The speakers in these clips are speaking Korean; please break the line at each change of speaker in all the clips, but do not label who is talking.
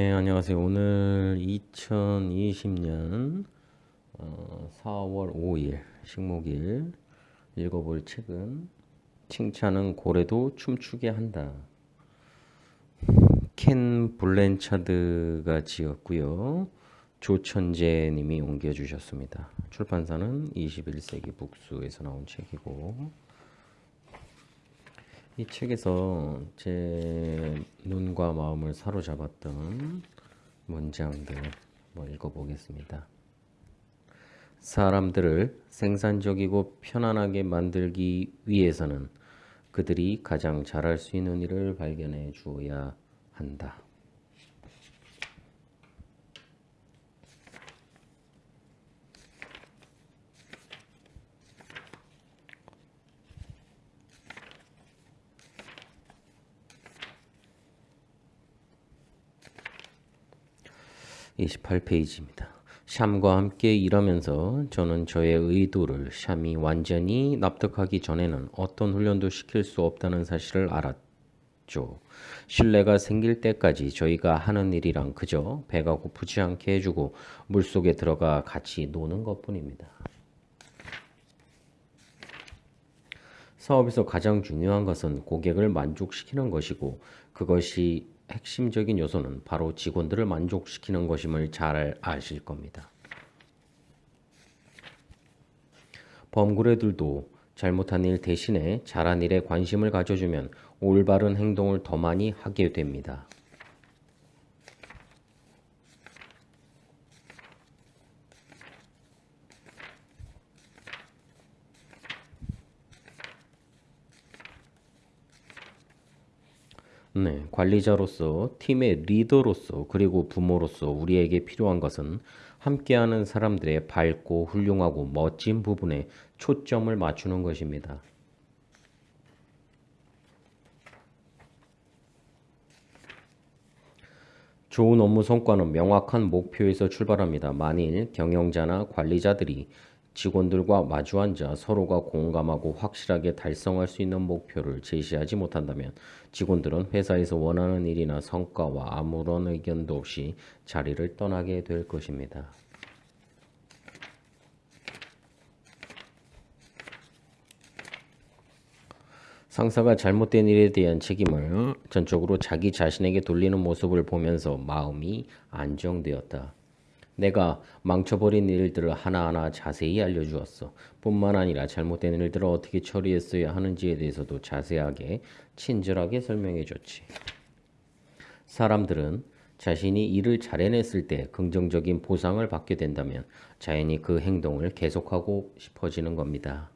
네, 안녕하세요. 오늘 2020년 어, 4월 5일 식목일 읽어볼 책은 칭찬은 고래도 춤추게 한다. 켄 블렌차드가 지었고요. 조천재 님이 옮겨주셨습니다. 출판사는 21세기 북수에서 나온 책이고 이 책에서 제 눈과 마음을 사로잡았던 문장들 뭐 읽어보겠습니다. 사람들을 생산적이고 편안하게 만들기 위해서는 그들이 가장 잘할 수 있는 일을 발견해 주어야 한다. 28페이지입니다. 샴과 함께 일하면서 저는 저의 의도를 샴이 완전히 납득하기 전에는 어떤 훈련도 시킬 수 없다는 사실을 알았죠. 신뢰가 생길 때까지 저희가 하는 일이랑 그저 배가 고프지 않게 해주고 물속에 들어가 같이 노는 것뿐입니다. 사업에서 가장 중요한 것은 고객을 만족시키는 것이고 그것이 핵심적인 요소는 바로 직원들을 만족시키는 것임을 잘 아실 겁니다. 범구래들도 잘못한 일 대신에 잘한 일에 관심을 가져주면 올바른 행동을 더 많이 하게 됩니다. 네, 관리자로서 팀의 리더로서 그리고 부모로서 우리에게 필요한 것은 함께하는 사람들의 밝고 훌륭하고 멋진 부분에 초점을 맞추는 것입니다. 좋은 업무 성과는 명확한 목표에서 출발합니다. 만일 경영자나 관리자들이 직원들과 마주 앉아 서로가 공감하고 확실하게 달성할 수 있는 목표를 제시하지 못한다면 직원들은 회사에서 원하는 일이나 성과와 아무런 의견도 없이 자리를 떠나게 될 것입니다. 상사가 잘못된 일에 대한 책임을 전적으로 자기 자신에게 돌리는 모습을 보면서 마음이 안정되었다. 내가 망쳐버린 일들을 하나하나 자세히 알려주었어. 뿐만 아니라 잘못된 일들을 어떻게 처리했어야 하는지에 대해서도 자세하게 친절하게 설명해 줬지. 사람들은 자신이 일을 잘 해냈을 때 긍정적인 보상을 받게 된다면 자연히 그 행동을 계속하고 싶어지는 겁니다.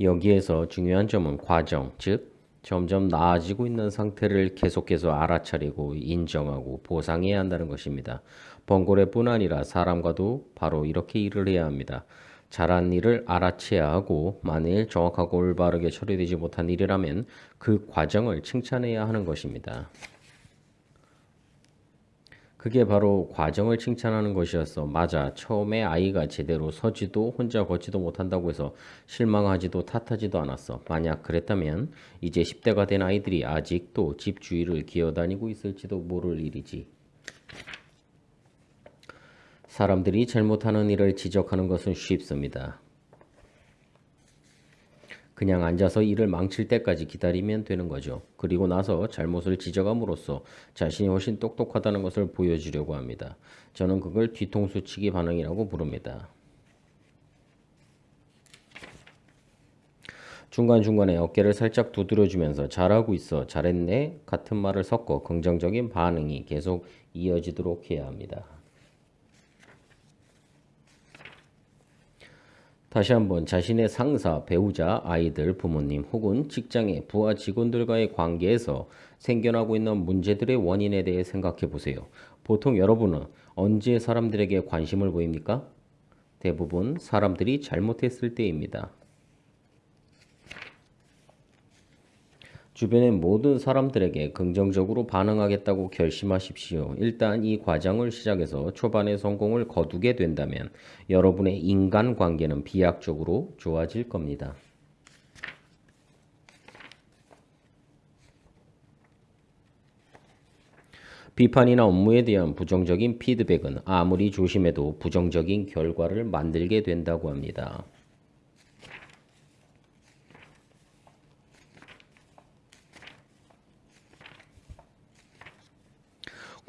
여기에서 중요한 점은 과정, 즉 점점 나아지고 있는 상태를 계속해서 알아차리고 인정하고 보상해야 한다는 것입니다. 번고래뿐 아니라 사람과도 바로 이렇게 일을 해야 합니다. 잘한 일을 알아채야 하고 만일 정확하고 올바르게 처리되지 못한 일이라면 그 과정을 칭찬해야 하는 것입니다. 그게 바로 과정을 칭찬하는 것이었어. 맞아. 처음에 아이가 제대로 서지도 혼자 걷지도 못한다고 해서 실망하지도 탓하지도 않았어. 만약 그랬다면 이제 10대가 된 아이들이 아직도 집 주위를 기어다니고 있을지도 모를 일이지. 사람들이 잘못하는 일을 지적하는 것은 쉽습니다. 그냥 앉아서 일을 망칠 때까지 기다리면 되는 거죠. 그리고 나서 잘못을 지적함으로써 자신이 훨씬 똑똑하다는 것을 보여주려고 합니다. 저는 그걸 뒤통수치기 반응이라고 부릅니다. 중간중간에 어깨를 살짝 두드려주면서 잘하고 있어, 잘했네 같은 말을 섞어 긍정적인 반응이 계속 이어지도록 해야 합니다. 다시 한번 자신의 상사, 배우자, 아이들, 부모님 혹은 직장의 부하 직원들과의 관계에서 생겨나고 있는 문제들의 원인에 대해 생각해 보세요. 보통 여러분은 언제 사람들에게 관심을 보입니까? 대부분 사람들이 잘못했을 때입니다. 주변의 모든 사람들에게 긍정적으로 반응하겠다고 결심하십시오. 일단 이 과정을 시작해서 초반에 성공을 거두게 된다면 여러분의 인간관계는 비약적으로 좋아질 겁니다. 비판이나 업무에 대한 부정적인 피드백은 아무리 조심해도 부정적인 결과를 만들게 된다고 합니다.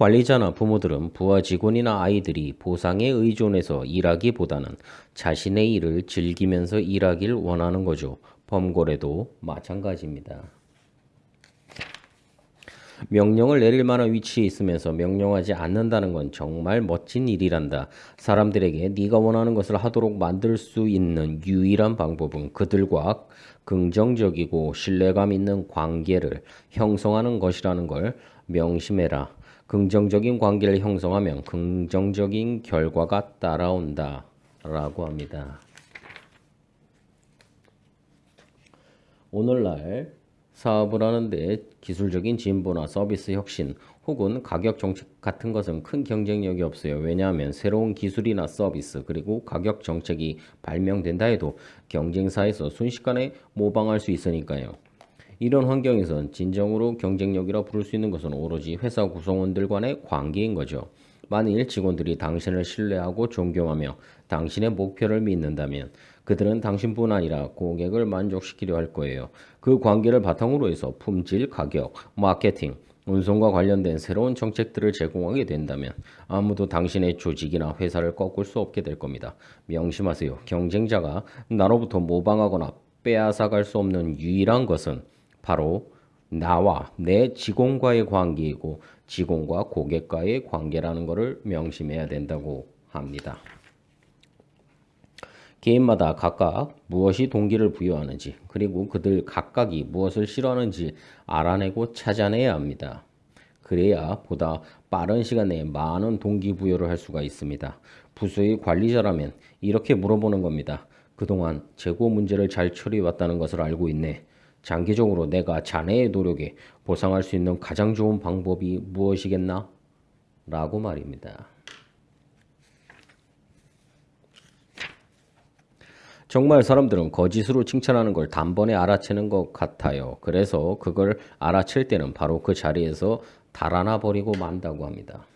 관리자나 부모들은 부하 직원이나 아이들이 보상에 의존해서 일하기보다는 자신의 일을 즐기면서 일하길 원하는 거죠. 범고래도 마찬가지입니다. 명령을 내릴 만한 위치에 있으면서 명령하지 않는다는 건 정말 멋진 일이란다. 사람들에게 네가 원하는 것을 하도록 만들 수 있는 유일한 방법은 그들과 긍정적이고 신뢰감 있는 관계를 형성하는 것이라는 걸 명심해라. 긍정적인 관계를 형성하면 긍정적인 결과가 따라온다. 라고 합니다. 오늘날 사업을 하는데 기술적인 진보나 서비스 혁신 혹은 가격 정책 같은 것은 큰 경쟁력이 없어요. 왜냐하면 새로운 기술이나 서비스 그리고 가격 정책이 발명된다 해도 경쟁사에서 순식간에 모방할 수 있으니까요. 이런 환경에선 진정으로 경쟁력이라 부를 수 있는 것은 오로지 회사 구성원들 간의 관계인 거죠. 만일 직원들이 당신을 신뢰하고 존경하며 당신의 목표를 믿는다면 그들은 당신뿐 아니라 고객을 만족시키려 할 거예요. 그 관계를 바탕으로 해서 품질, 가격, 마케팅, 운송과 관련된 새로운 정책들을 제공하게 된다면 아무도 당신의 조직이나 회사를 꺾을 수 없게 될 겁니다. 명심하세요. 경쟁자가 나로부터 모방하거나 빼앗아갈 수 없는 유일한 것은 바로 나와 내 직원과의 관계이고 직원과 고객과의 관계라는 것을 명심해야 된다고 합니다. 개인마다 각각 무엇이 동기를 부여하는지 그리고 그들 각각이 무엇을 싫어하는지 알아내고 찾아내야 합니다. 그래야 보다 빠른 시간 내에 많은 동기부여를 할 수가 있습니다. 부서의 관리자라면 이렇게 물어보는 겁니다. 그동안 재고 문제를 잘 처리해왔다는 것을 알고 있네. 장기적으로 내가 자네의 노력에 보상할 수 있는 가장 좋은 방법이 무엇이겠나? 라고 말입니다. 정말 사람들은 거짓으로 칭찬하는 걸 단번에 알아채는 것 같아요. 그래서 그걸 알아챌 때는 바로 그 자리에서 달아나 버리고 만다고 합니다.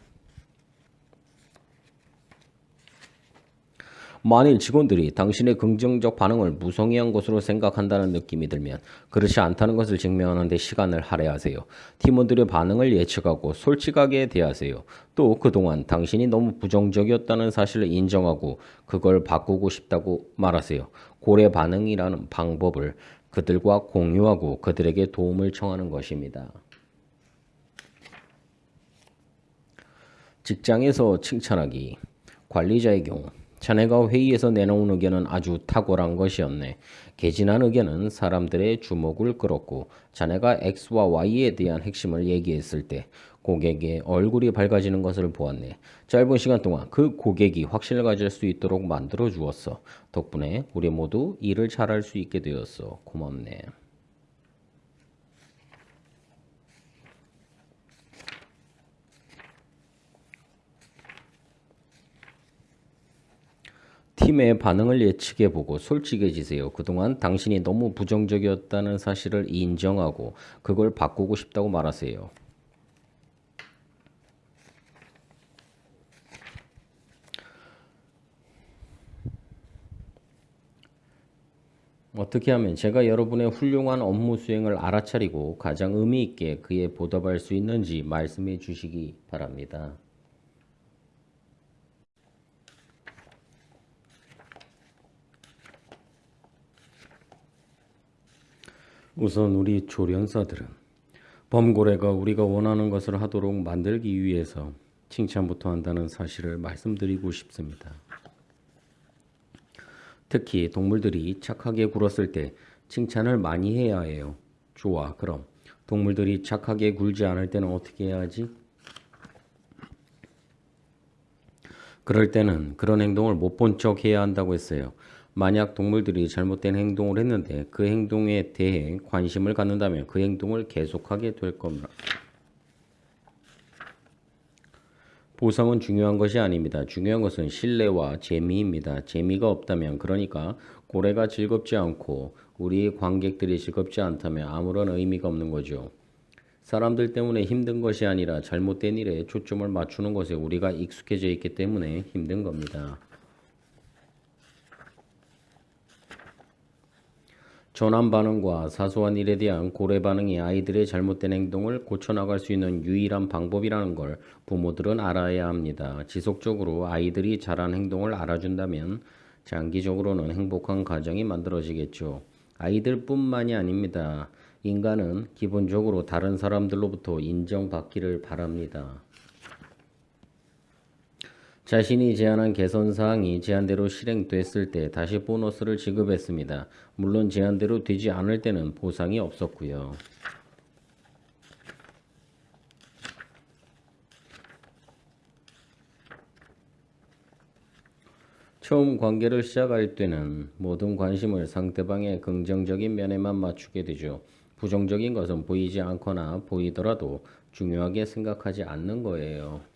만일 직원들이 당신의 긍정적 반응을 무성의한 것으로 생각한다는 느낌이 들면 그렇지 않다는 것을 증명하는 데 시간을 할애하세요. 팀원들의 반응을 예측하고 솔직하게 대하세요. 또 그동안 당신이 너무 부정적이었다는 사실을 인정하고 그걸 바꾸고 싶다고 말하세요. 고래 반응이라는 방법을 그들과 공유하고 그들에게 도움을 청하는 것입니다. 직장에서 칭찬하기 관리자의 경우 자네가 회의에서 내놓은 의견은 아주 탁월한 것이었네. 개진한 의견은 사람들의 주목을 끌었고 자네가 X와 Y에 대한 핵심을 얘기했을 때 고객의 얼굴이 밝아지는 것을 보았네. 짧은 시간 동안 그 고객이 확신을 가질 수 있도록 만들어 주었어. 덕분에 우리 모두 일을 잘할 수 있게 되었어. 고맙네. 팀의 반응을 예측해 보고 솔직해지세요. 그동안 당신이 너무 부정적이었다는 사실을 인정하고 그걸 바꾸고 싶다고 말하세요. 어떻게 하면 제가 여러분의 훌륭한 업무 수행을 알아차리고 가장 의미 있게 그에 보답할 수 있는지 말씀해 주시기 바랍니다. 우선 우리 조련사들은 범고래가 우리가 원하는 것을 하도록 만들기 위해서 칭찬부터 한다는 사실을 말씀드리고 싶습니다. 특히 동물들이 착하게 굴었을 때 칭찬을 많이 해야 해요. 좋아, 그럼 동물들이 착하게 굴지 않을 때는 어떻게 해야 하지? 그럴 때는 그런 행동을 못 본 척 해야 한다고 했어요. 만약 동물들이 잘못된 행동을 했는데 그 행동에 대해 관심을 갖는다면 그 행동을 계속하게 될 겁니다. 보상은 중요한 것이 아닙니다. 중요한 것은 신뢰와 재미입니다. 재미가 없다면 그러니까 고래가 즐겁지 않고 우리 관객들이 즐겁지 않다면 아무런 의미가 없는 거죠. 사람들 때문에 힘든 것이 아니라 잘못된 일에 초점을 맞추는 것에 우리가 익숙해져 있기 때문에 힘든 겁니다. 전환 반응과 사소한 일에 대한 고래 반응이 아이들의 잘못된 행동을 고쳐나갈 수 있는 유일한 방법이라는 걸 부모들은 알아야 합니다. 지속적으로 아이들이 잘한 행동을 알아준다면 장기적으로는 행복한 가정이 만들어지겠죠. 아이들뿐만이 아닙니다. 인간은 기본적으로 다른 사람들로부터 인정받기를 바랍니다. 자신이 제안한 개선 사항이 제안대로 실행됐을 때 다시 보너스를 지급했습니다. 물론 제안대로 되지 않을 때는 보상이 없었고요. 처음 관계를 시작할 때는 모든 관심을 상대방의 긍정적인 면에만 맞추게 되죠. 부정적인 것은 보이지 않거나 보이더라도 중요하게 생각하지 않는 거예요.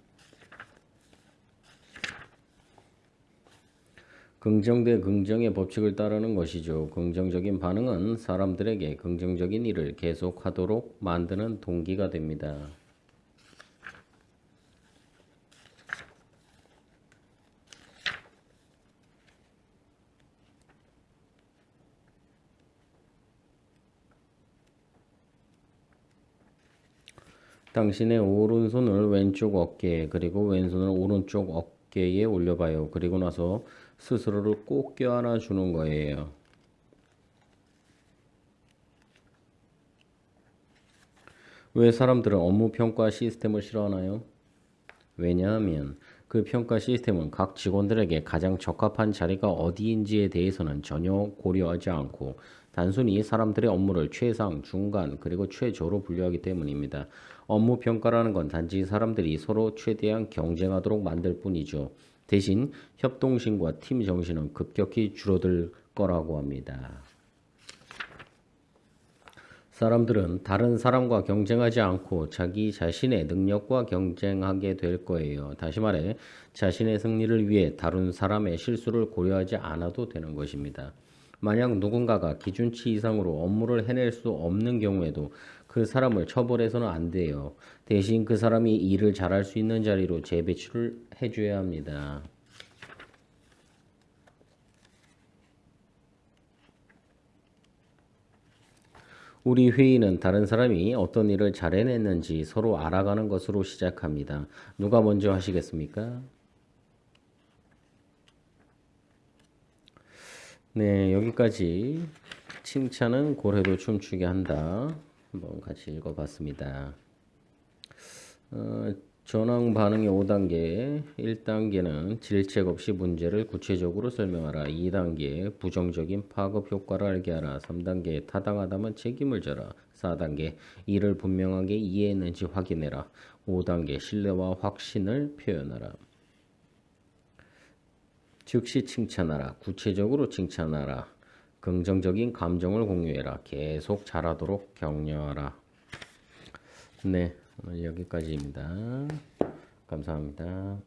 긍정 대 긍정의 법칙을 따르는 것이죠. 긍정적인 반응은 사람들에게 긍정적인 일을 계속하도록 만드는 동기가 됩니다. 당신의 오른손을 왼쪽 어깨 그리고 왼손을 오른쪽 어깨에 올려봐요. 그리고 나서 스스로를 꼭 껴안아 주는 거예요. 왜 사람들은 업무 평가 시스템을 싫어하나요? 왜냐하면 그 평가 시스템은 각 직원들에게 가장 적합한 자리가 어디인지에 대해서는 전혀 고려하지 않고 단순히 사람들의 업무를 최상, 중간, 그리고 최저로 분류하기 때문입니다. 업무 평가라는 건 단지 사람들이 서로 최대한 경쟁하도록 만들 뿐이죠. 대신 협동심과 팀 정신은 급격히 줄어들 거라고 합니다. 사람들은 다른 사람과 경쟁하지 않고 자기 자신의 능력과 경쟁하게 될 거예요. 다시 말해, 자신의 승리를 위해 다른 사람의 실수를 고려하지 않아도 되는 것입니다. 만약 누군가가 기준치 이상으로 업무를 해낼 수 없는 경우에도 그 사람을 처벌해서는 안 돼요. 대신 그 사람이 일을 잘할 수 있는 자리로 재배치를 해줘야 합니다. 우리 회의는 다른 사람이 어떤 일을 잘 해냈는지 서로 알아가는 것으로 시작합니다. 누가 먼저 하시겠습니까? 네, 여기까지 칭찬은 고래도 춤추게 한다. 한번 같이 읽어봤습니다. 어, 전황 반응의 5단계 1단계는 질책 없이 문제를 구체적으로 설명하라. 2단계 부정적인 파급 효과를 알게 하라. 3단계 타당하다면 책임을 져라. 4단계 이를 분명하게 이해했는지 확인해라. 5단계 신뢰와 확신을 표현하라. 즉시 칭찬하라. 구체적으로 칭찬하라. 긍정적인 감정을 공유해라. 계속 잘하도록 격려하라. 네 오늘 여기까지입니다. 감사합니다.